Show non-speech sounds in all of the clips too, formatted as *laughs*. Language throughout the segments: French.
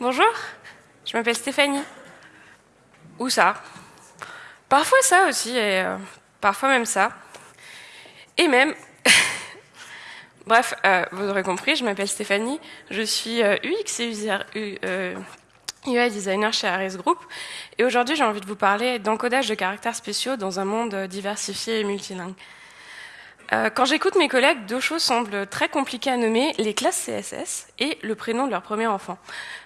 Bonjour, je m'appelle Stéphanie. Ou ça. Parfois ça aussi, et euh, parfois même ça. Et même... *laughs* Bref, euh, vous aurez compris, je m'appelle Stéphanie, je suis euh, UX et UI designer chez Ares Group, et aujourd'hui j'ai envie de vous parler d'encodage de caractères spéciaux dans un monde diversifié et multilingue. Euh, quand j'écoute mes collègues, deux choses semblent très compliquées à nommer, les classes CSS et le prénom de leur premier enfant.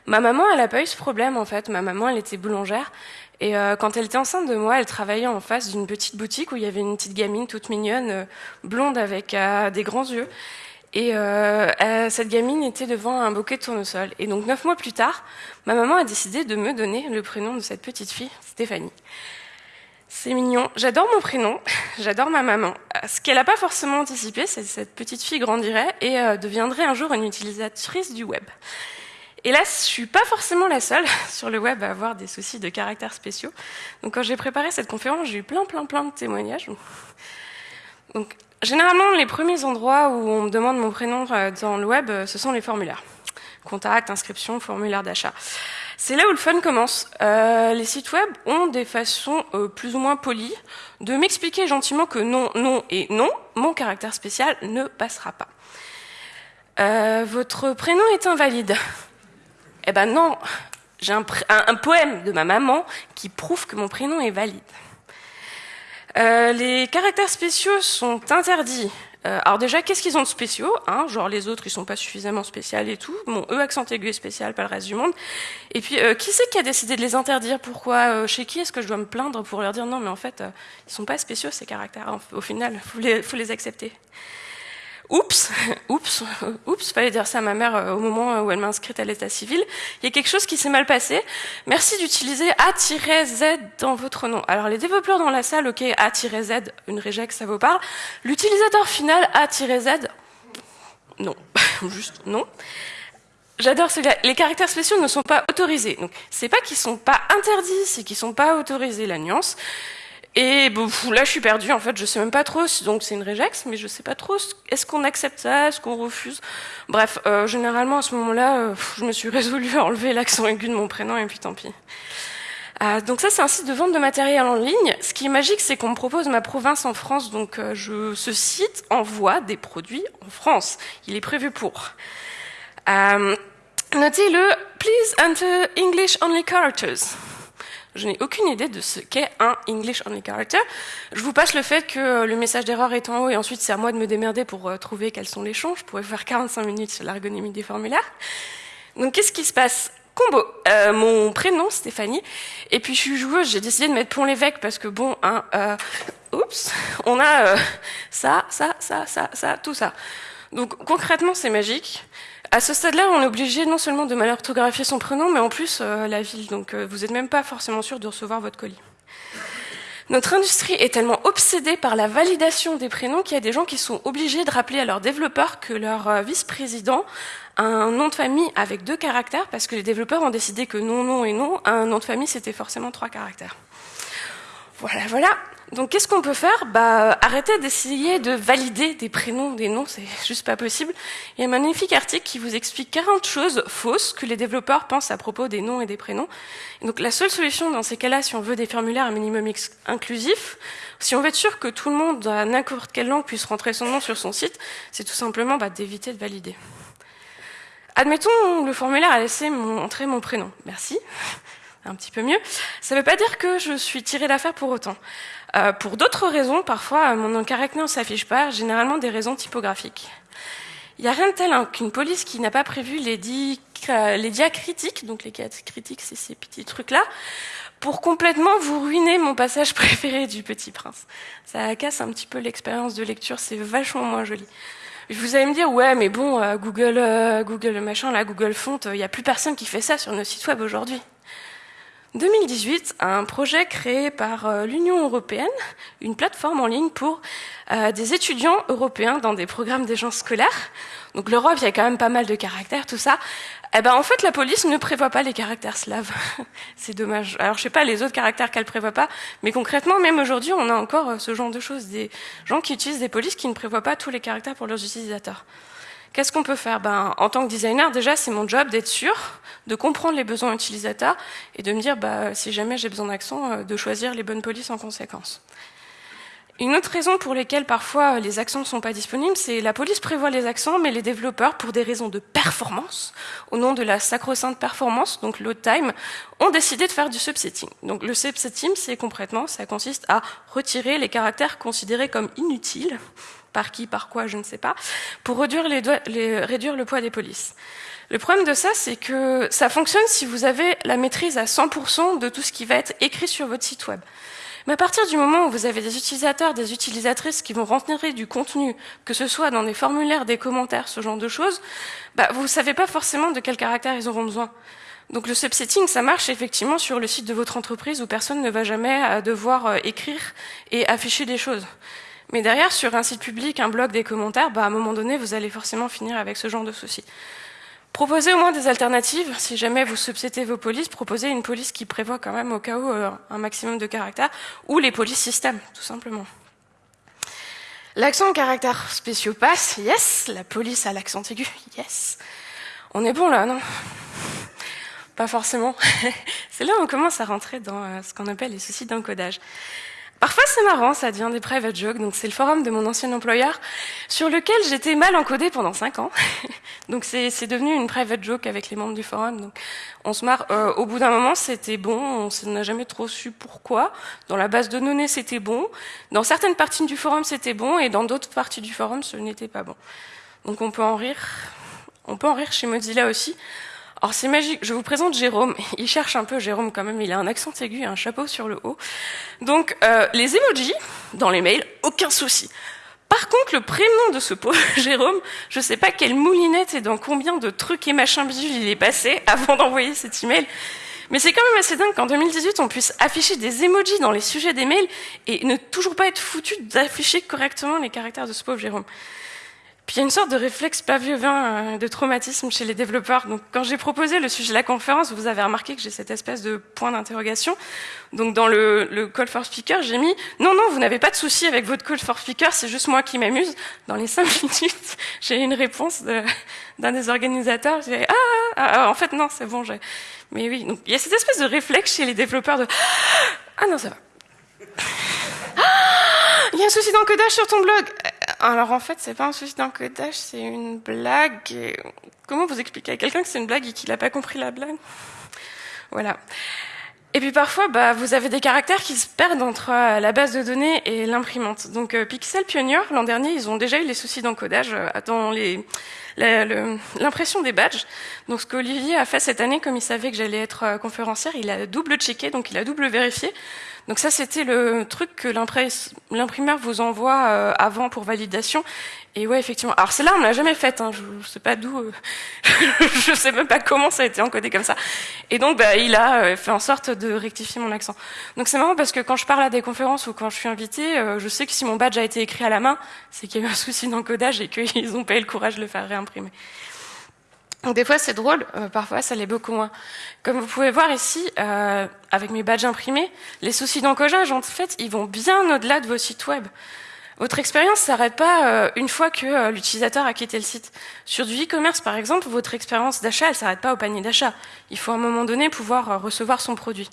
Ma maman, elle n'a pas eu ce problème en fait. Ma maman, elle était boulangère. Et euh, quand elle était enceinte de moi, elle travaillait en face d'une petite boutique où il y avait une petite gamine toute mignonne, euh, blonde avec des grands yeux. Et cette gamine était devant un bouquet de tournesol. Et donc neuf mois plus tard, ma maman a décidé de me donner le prénom de cette petite fille, Stéphanie. C'est mignon. J'adore mon prénom, *laughs* j'adore ma maman. Ce qu'elle n'a pas forcément anticipé, c'est que cette petite fille grandirait et euh, deviendrait un jour une utilisatrice du web. Hélas, je suis pas forcément la seule *laughs* sur le web à avoir des soucis de caractères spéciaux. Donc quand j'ai préparé cette conférence, j'ai eu plein plein plein de témoignages. Donc généralement, les premiers endroits où on me demande mon prénom euh, dans le web, euh, ce sont les formulaires. Contact, inscription, formulaire d'achat. C'est là où le fun commence. Euh, les sites web ont des façons euh, plus ou moins polies de m'expliquer gentiment que non, non et non, mon caractère spécial ne passera pas. Euh, votre prénom est invalide. *laughs* Eh ben non, j'ai un, un, poème de ma maman qui prouve que mon prénom est valide. les caractères spéciaux sont interdits euh, alors déjà, qu'est-ce qu'ils ont de spéciaux hein Genre les autres, ils sont pas suffisamment spéciaux et tout. Bon, eux, accent aigu et spécial, pas le reste du monde. Et puis, euh, qui c'est qui a décidé de les interdire? Pourquoi? Euh, Chez qui est-ce que je dois me plaindre pour leur dire non, mais en fait, ils sont pas spéciaux ces caractères. Au final, faut faut les accepter. Oups, *laughs* oups, oups, fallait dire ça à ma mère euh, au moment où elle m'a inscrite à l'état civil. Il y a quelque chose qui s'est mal passé. Merci d'utiliser A-Z dans votre nom. Alors les développeurs dans la salle, ok, A-Z, une reject, ça vous parle. L'utilisateur final A-Z, non, *laughs* juste non. J'adore celui-là. Les caractères spéciaux ne sont pas autorisés. Donc, c'est pas qu'ils sont pas interdits, c'est qu'ils sont pas autorisés, la nuance. Et bon, là, je suis perdue. En fait, je sais même pas trop. Donc, c'est une regex, mais je sais pas trop. Est-ce qu'on accepte ça Est-ce qu'on refuse? Bref, euh, généralement, à ce moment-là, euh, je me suis résolue à enlever l'accent aigu de mon prénom, et puis tant pis. Euh, donc ça, c'est un site de vente de matériel en ligne. Ce qui est magique, c'est qu'on me propose ma province en France. Donc, je, ce site envoie des produits en France. Il est prévu pour. Notez-le. Please enter English only characters. Je n'ai aucune idée de ce qu'est un English Only Character. Je vous passe le fait que euh, le message d'erreur est en haut et ensuite c'est à moi de me démerder pour euh, trouver quels sont les champs. Je pourrais faire 45 minutes sur l'ergonomie des formulaires. Donc qu'est-ce qui se passe? Combo, euh, mon prénom Stéphanie, et puis je suis joueuse, j'ai décidé de mettre Pont l'évêque parce que bon, hein, euh, oups, on a ça, ça, ça, ça, ça, tout ça. Donc concrètement c'est magique. À ce stade-là, on est obligé non seulement de mal orthographier son prénom, mais en plus euh, la ville. Donc euh, vous n'êtes même pas forcément sûr de recevoir votre colis. Notre industrie est tellement obsédée par la validation des prénoms qu'il y a des gens qui sont obligés de rappeler à leurs développeurs que leur euh, vice-président a un nom de famille avec deux caractères, parce que les développeurs ont décidé que non, non et non, un nom de famille, c'était forcément trois caractères. Voilà, voilà. Donc qu'est-ce qu'on peut faire? Bah arrêtez d'essayer de valider des prénoms, des noms, c'est *laughs* juste pas possible. Il y a un magnifique article qui vous explique 40 choses fausses que les développeurs pensent à propos des noms et des prénoms. donc la seule solution dans ces cas-là, si on veut des formulaires un minimum inclusifs, si on veut être sûr que tout le monde, n'importe quelle langue, puisse rentrer son nom sur son site, c'est tout simplement bah, d'éviter de valider. Admettons, le formulaire a laissé entrer mon prénom. Merci un petit peu mieux. Ça ne veut pas dire que je suis tirée d'affaire pour autant. Euh, pour d'autres raisons, parfois mon nom caractère ne s'affiche pas, généralement des raisons typographiques. Il n'y a rien de tel hein, qu'une police qui n'a pas prévu les, les diacritiques, donc les critiques, c'est ces petits trucs-là, pour complètement vous ruiner mon passage *laughs* préféré du Petit Prince. Ça casse un petit peu l'expérience de lecture, c'est vachement moins joli. Vous allez me dire, ouais, mais bon, euh, Google, euh, Google machin, là, Google Font, il n'y a plus personne qui fait ça sur nos sites web aujourd'hui. 2018, un projet créé par euh, l'Union européenne, une plateforme en ligne pour euh, des étudiants européens dans des programmes d'échange scolaires. Donc l'Europe, il y a quand même pas mal de caractères, tout ça. Eh ben en fait, la police ne prévoit pas les caractères slaves. *laughs* C'est dommage. Alors je sais pas les autres caractères qu'elle prévoit pas, mais concrètement, même aujourd'hui, on a encore euh, ce genre de choses, des gens qui utilisent des polices qui ne prévoient pas tous les caractères pour leurs utilisateurs. Qu'est-ce qu'on peut faire? Ben, En tant que designer, déjà, c'est mon job d'être sûr, de comprendre les besoins utilisateurs et de me dire, bah, si jamais j'ai besoin d'accent, euh, de choisir les bonnes polices en conséquence. Une autre raison pour laquelle parfois les accents ne sont pas disponibles, c'est la police prévoit les accents, mais les développeurs, pour des raisons de performance, au nom de la sacro-sainte performance, donc load time, ont décidé de faire du subsetting. Donc le subsetting, c'est concrètement, ça consiste à retirer les caractères considérés comme inutiles, par qui, par quoi, je ne sais pas, pour réduire, réduire le poids des polices. Le problème de ça, c'est que ça fonctionne si vous avez la maîtrise à 100% de tout ce qui va être écrit sur votre site web. Mais à partir du moment où vous avez des utilisateurs, des utilisatrices qui vont rentrer du contenu, que ce soit dans des formulaires, des commentaires, ce genre de choses, bah, vous ne savez pas forcément de quel caractère ils auront besoin. Donc le subsetting, ça marche effectivement sur le site de votre entreprise où personne ne va jamais euh, devoir euh, écrire et afficher des choses. Mais derrière, sur un site public, un blog, des commentaires, bah, à un moment donné, vous allez forcément finir avec ce genre de soucis. Proposez au moins des alternatives. Si jamais vous subsétez vos polices, proposez une police qui prévoit quand même au cas où euh, un maximum de caractères, ou les polices système, tout simplement. L'accent en caractères spéciaux passe, yes. La police à l'accent aigu, yes. On est bon là, non? Pas forcément. *laughs* C'est là où on commence à rentrer dans euh, ce qu'on appelle les soucis d'encodage. Parfois c'est marrant, ça devient des private jokes, donc c'est le forum de mon ancien employeur sur lequel j'étais mal encodé pendant cinq ans. *laughs* donc c'est devenu une private joke avec les membres du forum. Donc on se marre. Euh, au bout d'un moment c'était bon, on n'a jamais trop su pourquoi. Dans la base de données c'était bon, dans certaines parties du forum c'était bon et dans d'autres parties du forum ce n'était pas bon. Donc on peut en rire. On peut en rire chez Mozilla aussi. Alors c'est magique, je vous présente Jérôme. Il cherche un peu Jérôme quand même, il a un accent aigu et un chapeau sur le haut. Donc euh, les emojis dans les mails, aucun souci. Par contre, le prénom de ce pauvre *laughs* Jérôme, je sais pas quelle moulinette et dans combien de trucs et machins bidules il est passé *laughs* avant d'envoyer cet email. Mais c'est quand même assez dingue qu'en 2018, on puisse afficher des emojis dans les sujets des mails et ne toujours pas être foutu d'afficher correctement les caractères de ce pauvre Jérôme. Puis il y a une sorte de réflexe vin euh, de traumatisme chez les développeurs. Donc quand j'ai proposé le sujet de la conférence, vous avez remarqué que j'ai cette espèce de point d'interrogation. Donc dans le, le, call for speaker, j'ai mis non non, vous n'avez pas de souci avec votre call for speaker, c'est juste moi qui m'amuse. Dans les cinq *laughs* minutes, j'ai eu une réponse d'un des organisateurs. J'ai ah, ah, ah, en fait non, c'est bon. Mais oui, donc il y a cette espèce de réflexe chez les développeurs de ah non ça va. Il y a un souci d'encodage sur ton blog. Alors en fait, c'est pas un souci d'encodage, c'est une blague. Comment vous expliquer à quelqu'un que c'est une blague et qu'il n'a pas compris la blague? Voilà. Et puis parfois, bah, vous avez des caractères qui se perdent entre euh, la base de données et l'imprimante. Donc euh, Pixel Pioneer, l'an dernier, ils ont déjà eu les soucis d'encodage euh, dans l'impression des badges. Donc ce qu'Olivier a fait cette année, comme il savait que j'allais être conférencière, il a double checké, donc il a double vérifié. Donc ça, c'était le truc que l'imprimeur vous envoie avant pour validation. Et ouais, effectivement. Alors celle-là, on l'a jamais faite. Hein. Je, ne sais pas d'où. Euh, *laughs* je sais même pas comment ça a été encodé comme ça. Et donc, bah, il a euh, fait en sorte de rectifier mon accent. Donc c'est marrant parce que quand je parle à des conférences ou quand je suis invitée, je sais que si mon badge a été écrit à la main, c'est qu'il y a eu un souci d'encodage et qu'ils ont pas eu le courage de le faire réimprimer. Donc des fois c'est drôle, euh, parfois ça l'est beaucoup moins. Comme vous pouvez voir ici, euh, avec mes badges imprimés, les soucis d'encodage, en fait, ils vont bien au-delà de vos sites web. Votre expérience ne s'arrête pas euh, une fois que l'utilisateur a quitté le site. Sur du e-commerce, par exemple, votre expérience d'achat, elle s'arrête pas au panier d'achat. Il faut à un moment donné pouvoir recevoir son produit.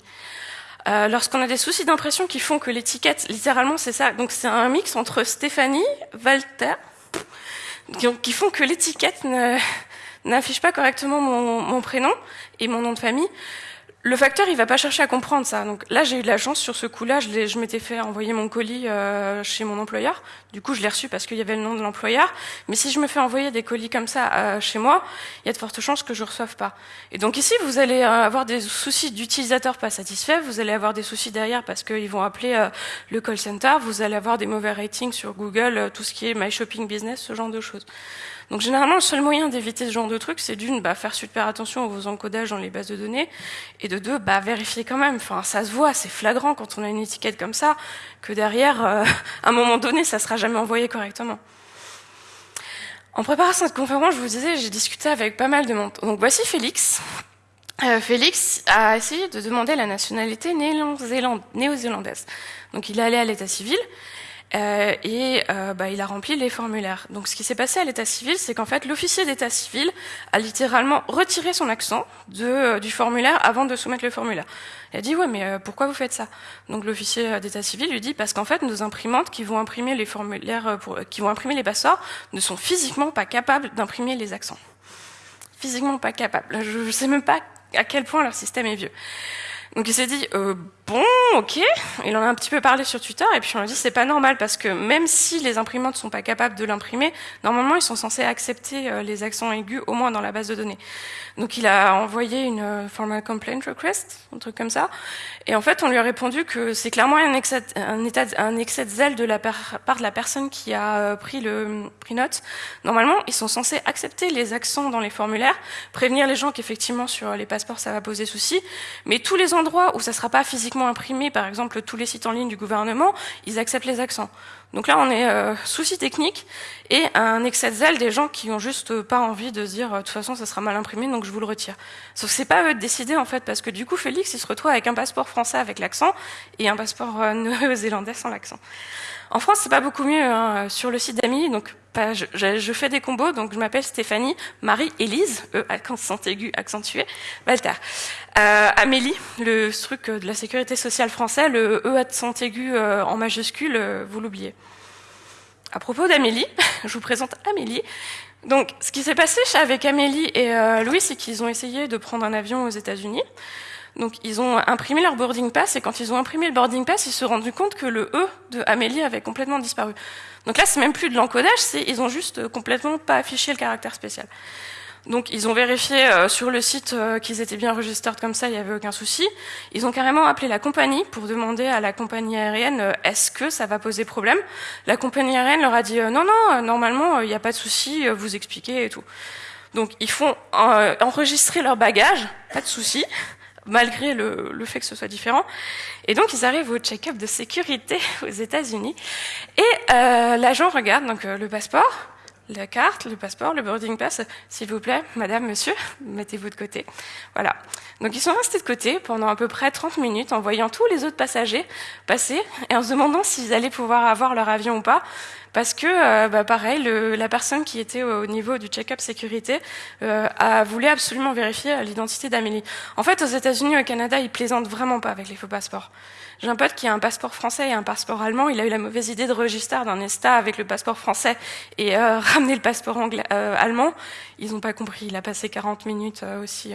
Lorsqu'on a des soucis d'impression qui font que l'étiquette, littéralement, c'est ça. Donc c'est un mix entre Stéphanie, Walter, qui font que l'étiquette *laughs* n'affiche pas correctement mon, prénom et mon nom de famille, le facteur, il va pas chercher à comprendre ça. Donc là, j'ai eu de la chance sur ce coup-là. Je, je m'étais fait envoyer mon colis euh, chez mon employeur. Du coup, je l'ai reçu parce qu'il y avait le nom de l'employeur. Mais si je me fais envoyer des colis comme ça euh, chez moi, il y a de fortes chances que je reçoive pas. Et donc ici, vous allez euh, avoir des soucis d'utilisateurs pas satisfaits. Vous allez avoir des soucis derrière parce qu'ils vont appeler le call center. Vous allez avoir des mauvais ratings sur Google, tout ce qui est My Shopping Business, ce genre de choses. Donc généralement, le seul moyen d'éviter ce genre de truc, c'est d'une, bah, faire super attention à vos encodages dans les bases de données, et de deux, bah, vérifier quand même. Enfin, ça se voit, c'est flagrant quand on a une étiquette comme ça, que derrière, euh, *laughs* à un moment donné, ça sera jamais envoyé correctement. En préparant cette conférence, je vous disais, j'ai discuté avec pas mal de monde. Donc voici Félix. Euh, Félix a essayé de demander la nationalité néo-zélandaise. Donc il est allé à l'état civil, euh, et euh, bah, il a rempli les formulaires. Donc ce qui s'est passé à l'état civil, c'est qu'en fait l'officier d'état civil a littéralement retiré son accent de, euh, du formulaire avant de soumettre le formulaire. Il a dit ouais mais pourquoi vous faites ça? Donc l'officier d'état civil lui dit parce qu'en fait nos imprimantes qui vont imprimer les formulaires, pour, qui vont imprimer les passeports ne sont physiquement pas capables d'imprimer les accents. Physiquement pas capables. Je ne sais même pas à quel point leur système est vieux. Donc il s'est dit euh, bon, ok. Il en a un petit peu parlé sur Twitter et puis on lui a dit c'est pas normal parce que même si les imprimantes sont pas capables de l'imprimer, normalement ils sont censés accepter euh, les accents aigus au moins dans la base de données. Donc il a envoyé une euh, formal complaint request, un truc comme ça. Et en fait on lui a répondu que c'est clairement un excès, un, excès de zèle de la part de la personne qui a euh, pris le pris note. Normalement ils sont censés accepter les accents dans les formulaires, prévenir les gens qu'effectivement sur les passeports ça va poser souci, mais tous les endroits où ça sera pas physiquement imprimé, par exemple tous les sites en ligne du gouvernement, ils acceptent les accents. Donc là, on est euh, souci technique et un excès de zèle des gens qui ont juste pas envie de dire de toute façon ça sera mal imprimé donc je vous le retire. Sauf que c'est pas eux de décider en fait parce que du coup Félix il se retrouve avec un passeport français avec l'accent et un passeport euh, néo-zélandais sans l'accent. En France, c'est pas beaucoup mieux. Hein. Sur le site d'Amélie, donc je, fais des combos, donc je m'appelle Stéphanie, Marie-Élise, E, accent aigu, accentué, Walter. Euh, Amélie, le truc de la sécurité sociale français, le E accent aigu euh, en majuscule, euh, vous l'oubliez. À propos d'Amélie, *laughs* je vous présente Amélie. Donc, ce qui s'est passé avec Amélie et euh, Louis, c'est qu'ils ont essayé de prendre un avion aux États-Unis. Donc ils ont imprimé leur boarding pass et quand ils ont imprimé le boarding pass, ils se sont rendus compte que le E de Amélie avait complètement disparu. Donc là, c'est même plus de l'encodage, c'est ils ont juste complètement pas affiché le caractère spécial. Donc ils ont vérifié euh, sur le site euh, qu'ils étaient bien enregistrés comme ça, il n'y avait aucun souci. Ils ont carrément appelé la compagnie pour demander à la compagnie aérienne euh, est-ce que ça va poser problème? La compagnie aérienne leur a dit non non, normalement il n'y a pas de souci, vous expliquez et tout. Donc ils font enregistrer leur bagage, pas de souci malgré le, le, fait que ce soit différent. Et donc ils arrivent au check-up de sécurité *laughs* aux États-Unis et euh, l'agent regarde donc euh, le passeport, la carte, le passeport, le boarding pass. S'il vous plaît, madame, monsieur, mettez-vous de côté. Voilà. Donc ils sont restés de côté pendant à peu près 30 minutes en voyant tous les autres passagers passer et en se demandant s'ils allaient pouvoir avoir leur avion ou pas parce que, euh, bah, pareil, le, la personne qui était au niveau du check-up sécurité euh, a voulu absolument vérifier l'identité d'Amélie. En fait, aux États-Unis, au Canada, ils plaisantent vraiment pas avec les faux passeports. J'ai un pote qui a un passeport français et un passeport allemand. Il a eu la mauvaise idée de register d'un ESTA avec le passeport français et euh, *laughs* ramener le passeport anglais, euh, allemand. Ils n'ont pas compris. Il a passé 40 minutes euh, aussi.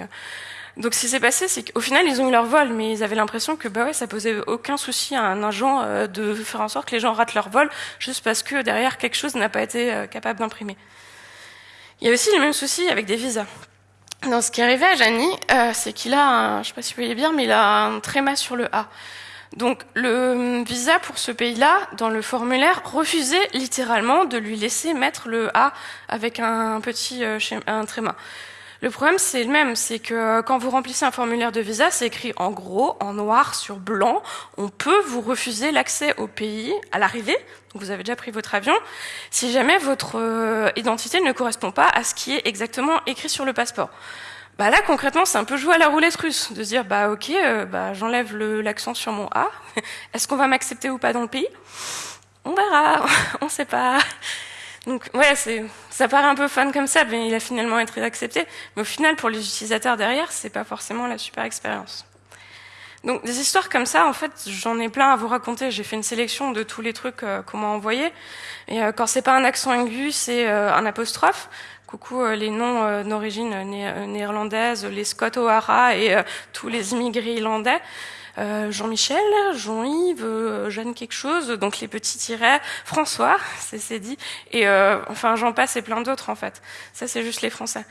Donc ce qui s'est passé, c'est qu'au final, ils ont eu leur vol, mais ils avaient l'impression que bah ouais, ça posait aucun souci à un agent euh, de faire en sorte que les gens ratent leur vol, juste parce que derrière quelque chose n'a pas été euh, capable d'imprimer. Il y a aussi le même souci avec des visas. Donc ce qui arrivé à Jani, euh, c'est qu'il a, un, je sais pas si vous voyez bien, mais il a un tréma sur le A. Donc le visa pour ce pays-là, dans le formulaire, refusait littéralement de lui laisser mettre le A avec un petit un tréma. Le problème, c'est le même, c'est que quand vous remplissez un formulaire de visa, c'est écrit en gros, en noir sur blanc, on peut vous refuser l'accès au pays à l'arrivée, donc vous avez déjà pris votre avion, si jamais votre euh, identité ne correspond pas à ce qui est exactement écrit sur le passeport. Bah là, concrètement, c'est un peu jouer à la roulette russe, de dire, bah ok, euh, bah, j'enlève l'accent sur mon A, *laughs* est-ce qu'on va m'accepter ou pas dans le pays? On verra, *laughs* on ne sait pas. Donc ouais, ça paraît un peu fun comme ça, mais il a finalement été accepté. Mais au final, pour les utilisateurs derrière, c'est pas forcément la super expérience. Donc des histoires comme ça, en fait, j'en ai plein à vous raconter. J'ai fait une sélection de tous les trucs euh, qu'on m'a envoyés. Et euh, quand c'est pas un accent aigu, c'est euh, un apostrophe. Coucou euh, les noms d'origine néerlandaise, les Scott O'Hara et tous les immigrés irlandais. Euh, Jean-Michel, Jean-Yves, euh, Jeanne quelque chose, donc les petits tirets, François, *laughs* c'est dit, et euh, enfin j'en passe et plein d'autres en fait. Ça c'est juste les Français.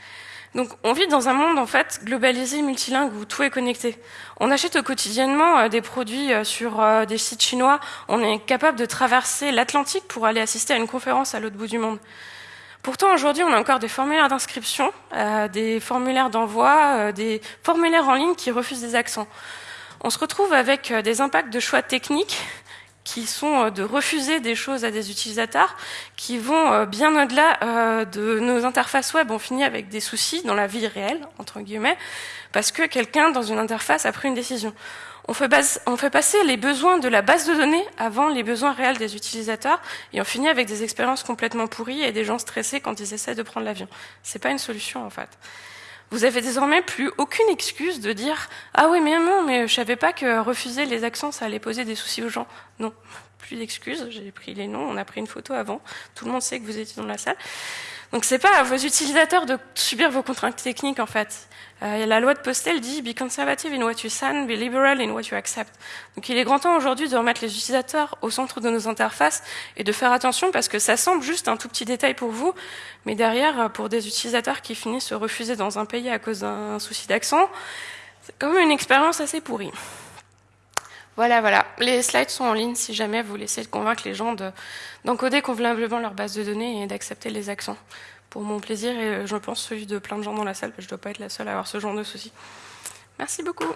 Donc on vit dans un monde en fait globalisé, multilingue où tout est connecté. On achète quotidiennement des produits sur des sites chinois. On est capable de traverser l'Atlantique pour aller assister à une conférence à l'autre bout du monde. Pourtant, aujourd'hui, on a encore des formulaires d'inscription, euh, des formulaires d'envoi, euh, des formulaires en ligne qui refusent des accents on se retrouve avec euh, des impacts de choix techniques qui sont euh, de refuser des choses à des utilisateurs, qui vont euh, bien au-delà de nos interfaces web. On finit avec des soucis dans la vie réelle, entre guillemets, parce que quelqu'un dans une interface a pris une décision. On fait, on fait, passer les besoins de la base de données avant les besoins réels des utilisateurs et on finit avec des expériences complètement pourries et des gens stressés quand ils essaient de prendre l'avion. C'est pas une solution en fait. Vous avez désormais plus aucune excuse de dire ah oui mais non mais je savais pas que refuser les accents ça allait poser des soucis aux gens. Non, *laughs* plus d'excuses. J'ai pris les noms, on a pris une photo avant. Tout le monde sait que vous étiez dans la salle. Donc c'est pas à vos utilisateurs de subir vos contraintes techniques en fait. Euh, la loi de Postel dit be conservative in what you send, be liberal in what you accept. Donc il est grand temps aujourd'hui de remettre les utilisateurs au centre de nos interfaces et de faire attention parce que ça semble juste un tout petit détail pour vous, mais derrière pour des utilisateurs qui finissent se refuser dans un pays à cause d'un souci d'accent, c'est quand même une expérience assez pourrie. Voilà, voilà. Les slides sont en ligne si jamais vous essayer de convaincre les gens d'encoder convenablement leur base de données et d'accepter les accents. Pour mon plaisir et je pense celui de plein de gens dans la salle, je ne dois pas être la seule à avoir ce genre de soucis. Merci beaucoup.